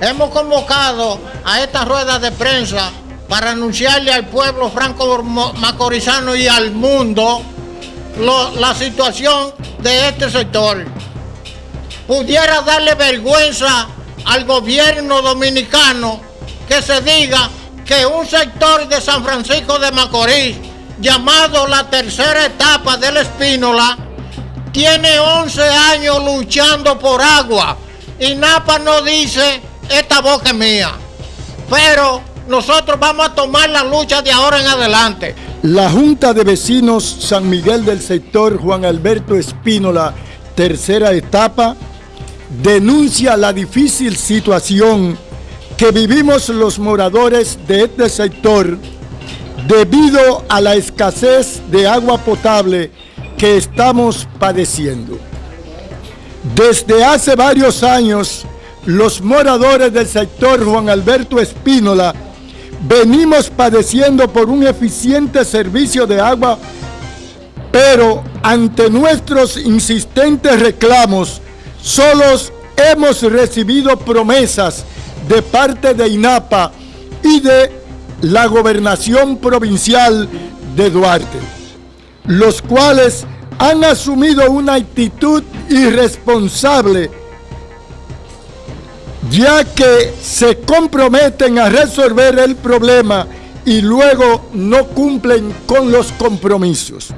hemos convocado a esta rueda de prensa para anunciarle al pueblo franco-macorizano y al mundo la situación de este sector. Pudiera darle vergüenza al gobierno dominicano que se diga que un sector de San Francisco de Macorís, llamado la tercera etapa del Espínola, tiene 11 años luchando por agua y Napa no dice, esta boca es mía. Pero nosotros vamos a tomar la lucha de ahora en adelante. La Junta de Vecinos San Miguel del sector Juan Alberto Espínola, tercera etapa, denuncia la difícil situación que vivimos los moradores de este sector debido a la escasez de agua potable que estamos padeciendo. Desde hace varios años, los moradores del sector Juan Alberto Espínola venimos padeciendo por un eficiente servicio de agua, pero ante nuestros insistentes reclamos, solos hemos recibido promesas de parte de INAPA y de la gobernación provincial de Duarte, los cuales han asumido una actitud irresponsable ya que se comprometen a resolver el problema y luego no cumplen con los compromisos.